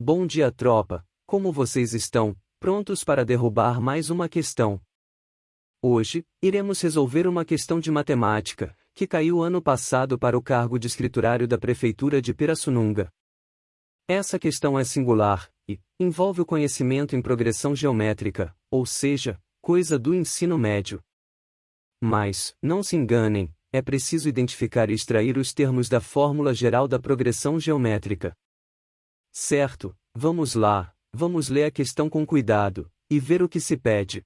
Bom dia, tropa. Como vocês estão? Prontos para derrubar mais uma questão? Hoje, iremos resolver uma questão de matemática, que caiu ano passado para o cargo de escriturário da Prefeitura de Pirassununga. Essa questão é singular, e envolve o conhecimento em progressão geométrica, ou seja, coisa do ensino médio. Mas, não se enganem, é preciso identificar e extrair os termos da fórmula geral da progressão geométrica. Certo, vamos lá, vamos ler a questão com cuidado, e ver o que se pede.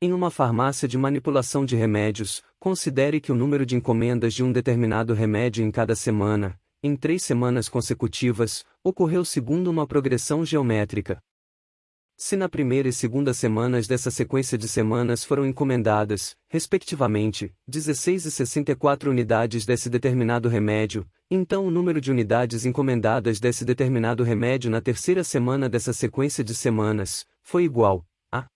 Em uma farmácia de manipulação de remédios, considere que o número de encomendas de um determinado remédio em cada semana, em três semanas consecutivas, ocorreu segundo uma progressão geométrica. Se na primeira e segunda semanas dessa sequência de semanas foram encomendadas, respectivamente, 16 e 64 unidades desse determinado remédio, então o número de unidades encomendadas desse determinado remédio na terceira semana dessa sequência de semanas, foi igual a.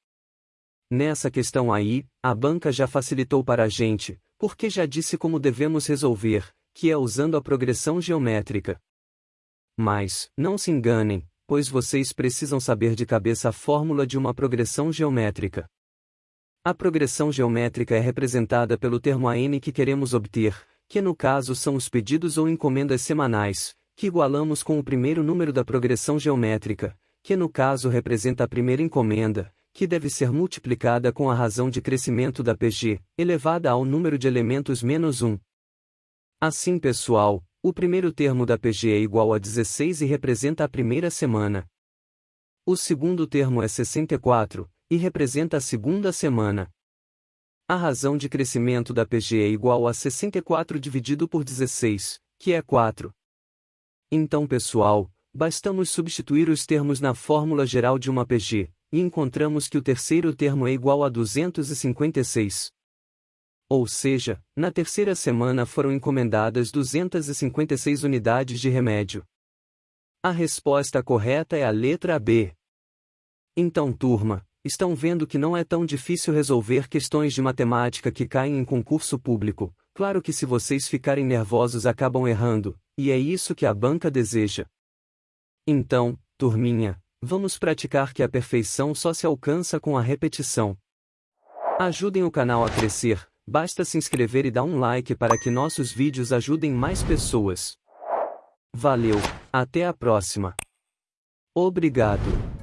Nessa questão aí, a banca já facilitou para a gente, porque já disse como devemos resolver, que é usando a progressão geométrica. Mas, não se enganem, pois vocês precisam saber de cabeça a fórmula de uma progressão geométrica. A progressão geométrica é representada pelo termo AN que queremos obter, que no caso são os pedidos ou encomendas semanais, que igualamos com o primeiro número da progressão geométrica, que no caso representa a primeira encomenda, que deve ser multiplicada com a razão de crescimento da PG, elevada ao número de elementos menos 1. Assim pessoal, o primeiro termo da PG é igual a 16 e representa a primeira semana. O segundo termo é 64, e representa a segunda semana. A razão de crescimento da PG é igual a 64 dividido por 16, que é 4. Então pessoal, bastamos substituir os termos na fórmula geral de uma PG, e encontramos que o terceiro termo é igual a 256. Ou seja, na terceira semana foram encomendadas 256 unidades de remédio. A resposta correta é a letra B. Então, turma, estão vendo que não é tão difícil resolver questões de matemática que caem em concurso público. Claro que se vocês ficarem nervosos acabam errando, e é isso que a banca deseja. Então, turminha, vamos praticar que a perfeição só se alcança com a repetição. Ajudem o canal a crescer, Basta se inscrever e dar um like para que nossos vídeos ajudem mais pessoas. Valeu, até a próxima. Obrigado.